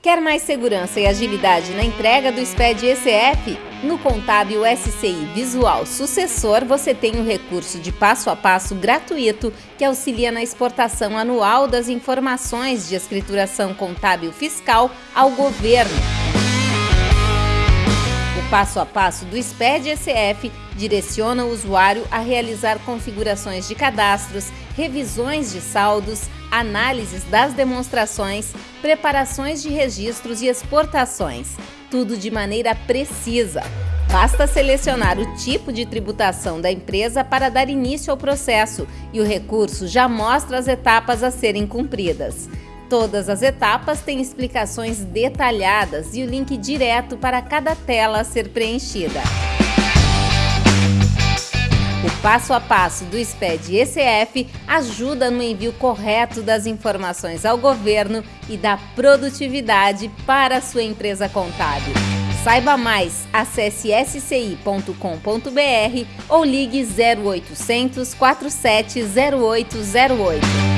Quer mais segurança e agilidade na entrega do SPED ECF? No Contábil SCI Visual Sucessor, você tem o recurso de passo a passo gratuito que auxilia na exportação anual das informações de escrituração contábil fiscal ao governo passo a passo do SPED ECF direciona o usuário a realizar configurações de cadastros, revisões de saldos, análises das demonstrações, preparações de registros e exportações, tudo de maneira precisa. Basta selecionar o tipo de tributação da empresa para dar início ao processo e o recurso já mostra as etapas a serem cumpridas. Todas as etapas têm explicações detalhadas e o link direto para cada tela a ser preenchida. O passo a passo do SPED ECF ajuda no envio correto das informações ao governo e da produtividade para a sua empresa contábil. Saiba mais, acesse sci.com.br ou ligue 0800 470808.